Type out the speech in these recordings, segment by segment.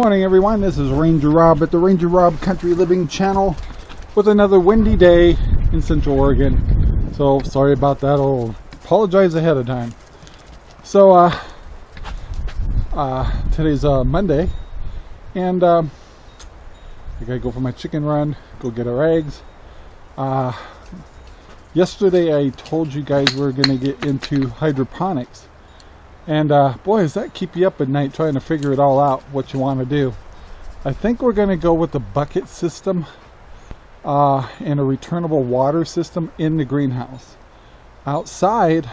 morning, everyone. This is Ranger Rob at the Ranger Rob Country Living channel with another windy day in Central Oregon. So sorry about that. I'll apologize ahead of time. So uh, uh, today's uh, Monday, and uh, I gotta go for my chicken run, go get our eggs. Uh, yesterday I told you guys we are gonna get into hydroponics and uh, boy, does that keep you up at night trying to figure it all out, what you want to do. I think we're going to go with the bucket system uh, and a returnable water system in the greenhouse. Outside,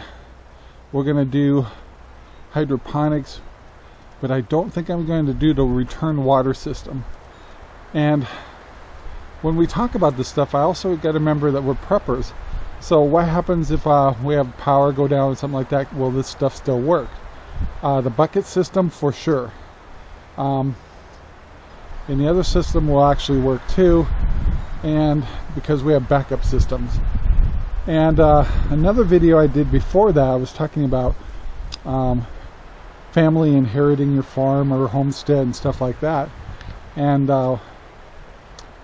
we're going to do hydroponics, but I don't think I'm going to do the return water system. And when we talk about this stuff, I also got to remember that we're preppers. So what happens if uh, we have power go down or something like that? Will this stuff still work? Uh, the bucket system for sure. Um, and the other system will actually work too and because we have backup systems and uh, another video I did before that I was talking about um, family inheriting your farm or homestead and stuff like that and uh, uh,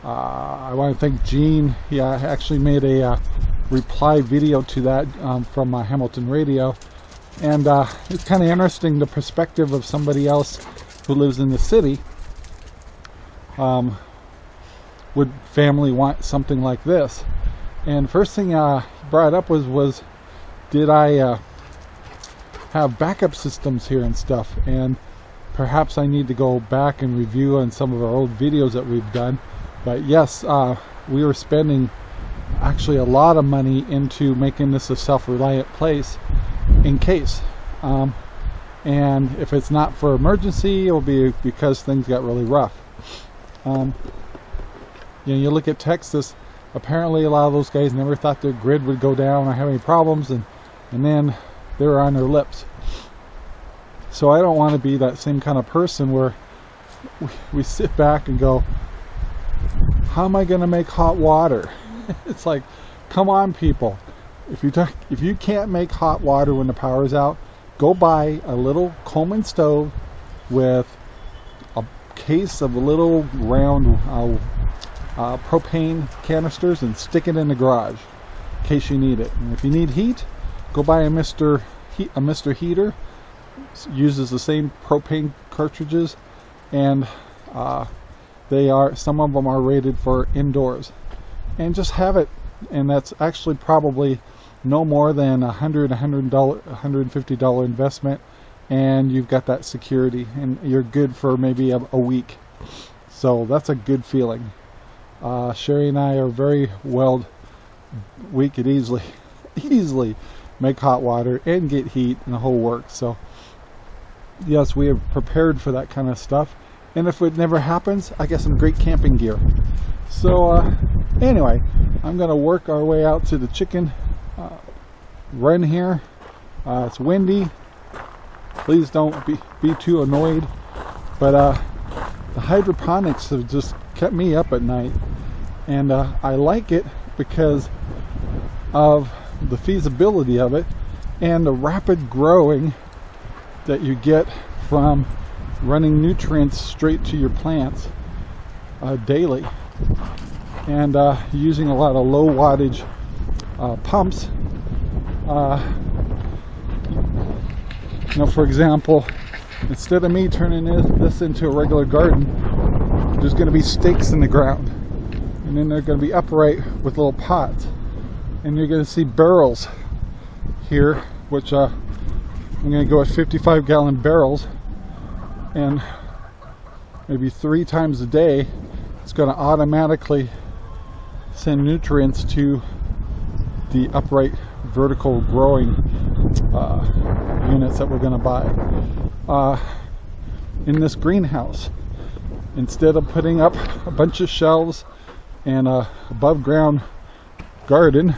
I want to thank Gene he uh, actually made a reply video to that um, from Hamilton Radio. And uh, it's kind of interesting the perspective of somebody else who lives in the city um, would family want something like this. And first thing uh, brought up was was did I uh, have backup systems here and stuff? And perhaps I need to go back and review on some of our old videos that we've done. But yes uh, we were spending actually a lot of money into making this a self-reliant place in case. Um, and if it's not for emergency, it'll be because things got really rough. Um, you know, you look at Texas, apparently a lot of those guys never thought their grid would go down or have any problems, and, and then they were on their lips. So I don't want to be that same kind of person where we, we sit back and go, how am I going to make hot water? it's like, come on people if you talk, if you can't make hot water when the power is out, go buy a little Coleman stove with a case of little round uh, uh, propane canisters and stick it in the garage in case you need it. And if you need heat, go buy a Mr. He a Mr. Heater. uses the same propane cartridges, and uh, they are some of them are rated for indoors. And just have it, and that's actually probably no more than a hundred, a hundred dollar, hundred and fifty dollar investment, and you've got that security, and you're good for maybe a, a week. So that's a good feeling. Uh, Sherry and I are very well. We could easily, easily make hot water and get heat and the whole works. So yes, we have prepared for that kind of stuff. And if it never happens, I got some great camping gear. So uh, anyway, I'm to work our way out to the chicken uh, run here. Uh, it's windy. Please don't be, be too annoyed. But uh, the hydroponics have just kept me up at night. And uh, I like it because of the feasibility of it and the rapid growing that you get from running nutrients straight to your plants uh, daily and uh, using a lot of low wattage uh, pumps. Uh, you know, for example, instead of me turning this, into a regular garden, there's going to be stakes in the ground. And then they're going to be upright with little pots. And you're going to see barrels here, which uh, I'm going to go with 55 gallon barrels. And maybe three times a day, it's going to automatically send nutrients to the upright vertical growing uh, units that we're going to buy. Uh, in this greenhouse instead of putting up a bunch of shelves and a above ground garden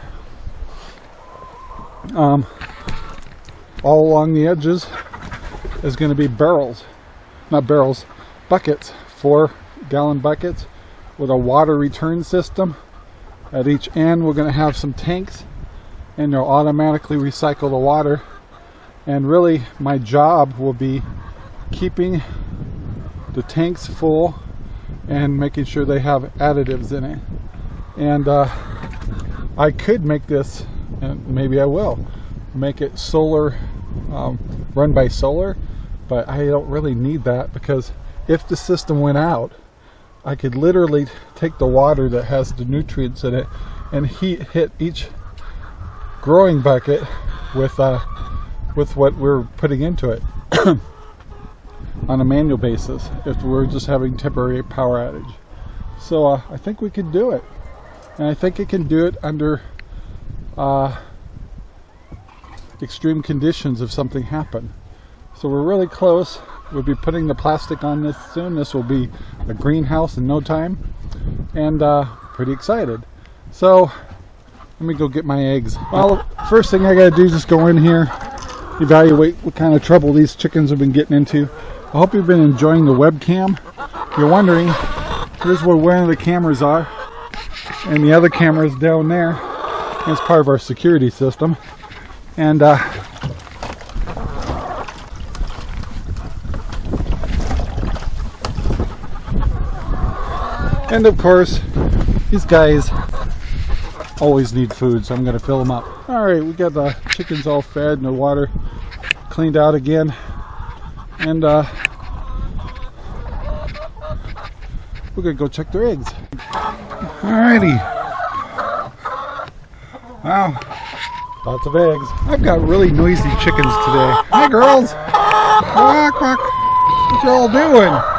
um, all along the edges is going to be barrels not barrels buckets four gallon buckets with a water return system at each end we're going to have some tanks and they'll automatically recycle the water and really my job will be keeping the tanks full and making sure they have additives in it. And uh, I could make this, and maybe I will, make it solar, um, run by solar, but I don't really need that because if the system went out, I could literally take the water that has the nutrients in it and heat hit each growing bucket with uh, with what we're putting into it on a manual basis if we're just having temporary power outage. So uh, I think we can do it. And I think it can do it under uh, extreme conditions if something happened. So we're really close. We'll be putting the plastic on this soon. This will be a greenhouse in no time. And uh, pretty excited. So let me go get my eggs. Well, first thing I gotta do is just go in here, evaluate what kind of trouble these chickens have been getting into. I hope you've been enjoying the webcam. If you're wondering, here's where one of the cameras are. And the other camera is down there. It's part of our security system. And uh, and of course, these guys always need food, so I'm going to fill them up. All right, we got the chickens all fed and the water cleaned out again. And uh, we're going to go check their eggs. Alrighty. Wow, lots of eggs. I've got really noisy chickens today. Hi girls! Quack, quack. What y'all doing?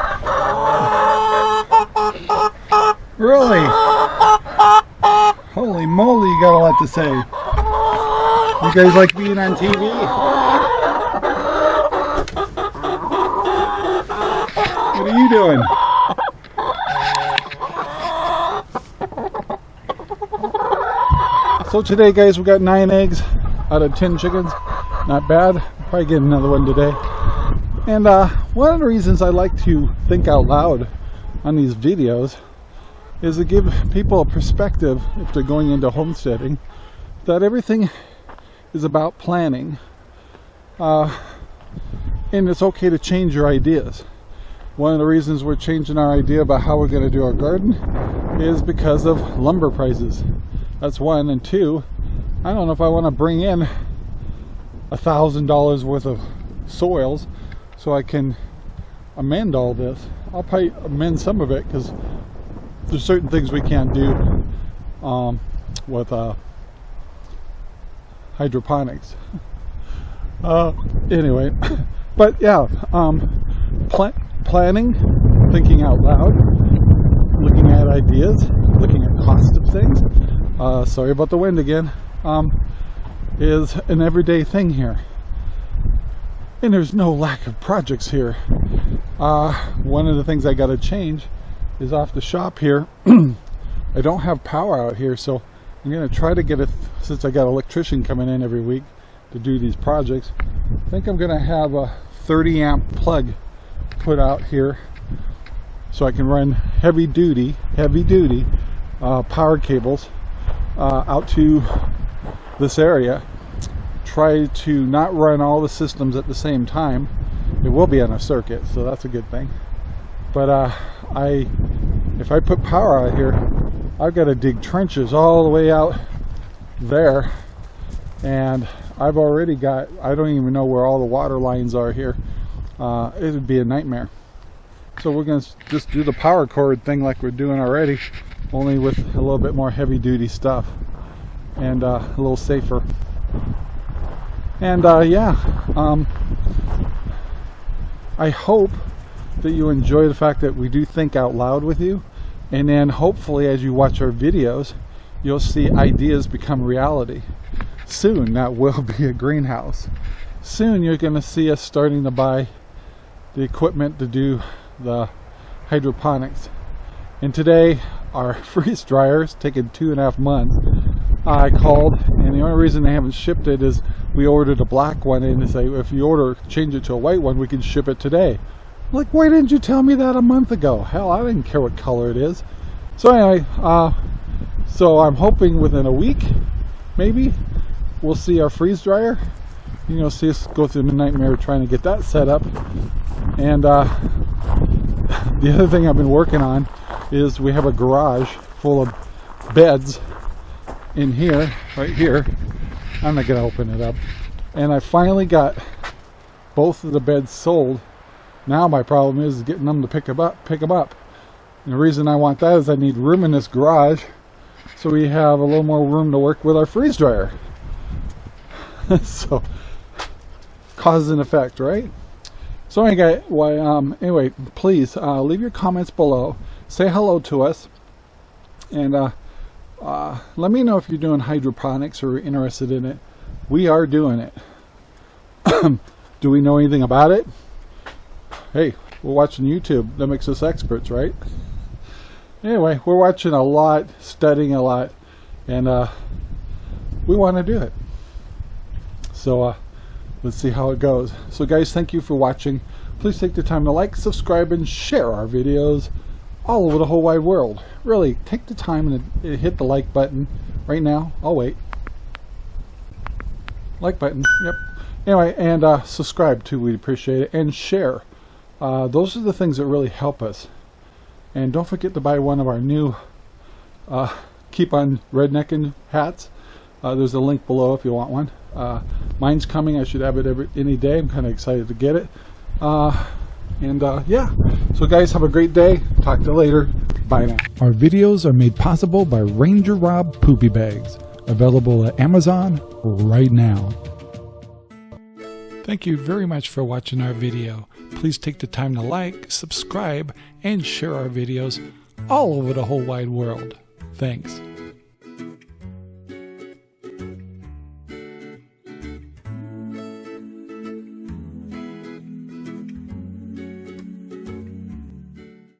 Really? Holy moly, you got a lot to say. You guys like being on TV? What are you doing? So today guys we got nine eggs out of 10 chickens. Not bad. Probably get another one today. And uh, one of the reasons I like to think out loud on these videos is to give people a perspective if they're going into homesteading that everything is about planning. Uh, and it's okay to change your ideas. One of the reasons we're changing our idea about how we're going to do our garden is because of lumber prices. That's one. And two I don't know if I want to bring in a thousand dollars worth of soils so I can amend all this. I'll probably amend some of it because there's certain things we can't do um, with uh, hydroponics. Uh, anyway, but yeah, um, pl planning, thinking out loud, looking at ideas, looking at cost of things. Uh, sorry about the wind again. Um, is an everyday thing here. And there's no lack of projects here. Uh, one of the things I got to change is off the shop here. I don't have power out here, so I'm going to try to get it, since I got an electrician coming in every week to do these projects, I think I'm going to have a 30 amp plug put out here so I can run heavy duty, heavy duty uh, power cables uh, out to this area. Try to not run all the systems at the same time. It will be on a circuit, so that's a good thing. But uh, I, if I put power out here, I've got to dig trenches all the way out there. And I've already got, I don't even know where all the water lines are here. Uh, it would be a nightmare. So we're going to just do the power cord thing like we're doing already, only with a little bit more heavy duty stuff and uh, a little safer. And uh, yeah, um, I hope that you enjoy the fact that we do think out loud with you. And then hopefully as you watch our videos you'll see ideas become reality. Soon that will be a greenhouse. Soon you're going to see us starting to buy the equipment to do the hydroponics. And today our freeze dryer is taking two and a half months. I called and the only reason they haven't shipped it is we ordered a black one and they say if you order change it to a white one we can ship it today like, why didn't you tell me that a month ago? Hell, I didn't care what color it is. So anyway, uh, so I'm hoping within a week, maybe, we'll see our freeze dryer. You know, see us go through the nightmare trying to get that set up. And uh, the other thing I've been working on is we have a garage full of beds in here, right here. I'm not gonna open it up. And I finally got both of the beds sold. Now my problem is getting them to pick them up, pick them up. And the reason I want that is I need room in this garage so we have a little more room to work with our freeze dryer. so cause and effect, right? So anyway, why, um, anyway, please uh, leave your comments below. Say hello to us, and uh, uh, let me know if you're doing hydroponics or interested in it. We are doing it. Do we know anything about it? Hey, we're watching YouTube. That makes us experts, right? Anyway, we're watching a lot, studying a lot, and uh, we want to do it. So uh, let's see how it goes. So guys, thank you for watching. Please take the time to like, subscribe, and share our videos all over the whole wide world. Really, take the time and hit the like button right now. I'll wait. Like button, yep. Anyway, and uh, subscribe too, we'd appreciate it. And share. Uh, those are the things that really help us. And don't forget to buy one of our new uh, Keep on Rednecking hats. Uh, there's a link below if you want one. Uh, mine's coming. I should have it every any day. I'm kind of excited to get it. Uh, and uh, yeah, so guys, have a great day. Talk to you later. Bye now. Our videos are made possible by Ranger Rob Poopy Bags, available at Amazon right now. Thank you very much for watching our video. Please take the time to like, subscribe, and share our videos all over the whole wide world. Thanks.